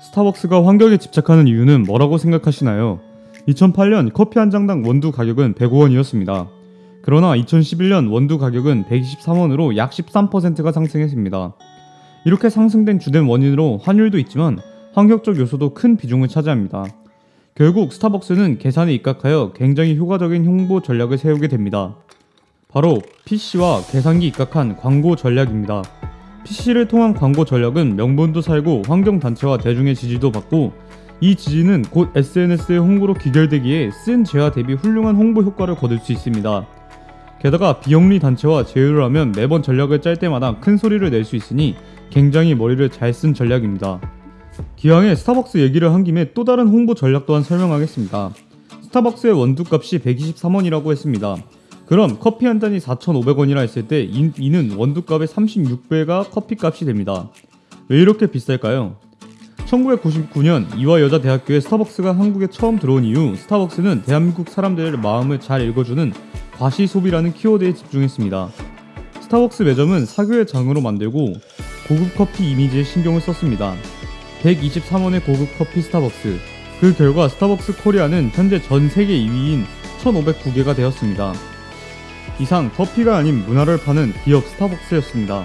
스타벅스가 환경에 집착하는 이유는 뭐라고 생각하시나요? 2008년 커피 한 장당 원두 가격은 105원이었습니다. 그러나 2011년 원두 가격은 123원으로 약 13%가 상승했습니다. 이렇게 상승된 주된 원인으로 환율도 있지만 환경적 요소도 큰 비중을 차지합니다. 결국 스타벅스는 계산에 입각하여 굉장히 효과적인 홍보 전략을 세우게 됩니다. 바로 PC와 계산기 입각한 광고 전략입니다. PC를 통한 광고 전략은 명분도 살고 환경단체와 대중의 지지도 받고 이 지지는 곧 SNS의 홍보로 귀결되기에 쓴 재화 대비 훌륭한 홍보 효과를 거둘 수 있습니다. 게다가 비영리 단체와 제휴를 하면 매번 전략을 짤 때마다 큰 소리를 낼 수 있으니 굉장히 머리를 잘 쓴 전략입니다. 기왕에 스타벅스 얘기를 한 김에 또 다른 홍보 전략 또한 설명하겠습니다. 스타벅스의 원두값이 123원이라고 했습니다. 그럼 커피 한 잔이 4,500원이라 했을 때 이- 이는 원두값의 36배가 커피값이 됩니다. 왜 이렇게 비쌀까요? 1999년 이화 여자 대학교에 스타벅스가 한국에 처음 들어온 이후 스타벅스는 대한민국 사람들의 마음을 잘 읽어주는 과시 소비라는 키워드에 집중했습니다. 스타벅스 매장은 사교의 장으로 만들고 고급 커피 이미지에 신경을 썼습니다. 123원의 고급 커피 스타벅스. 그 결과 스타벅스 코리아는 현재 전 세계 2위인 1,509개가 되었습니다. 이상 커피가 아닌 문화를 파는 기업 스타벅스였습니다.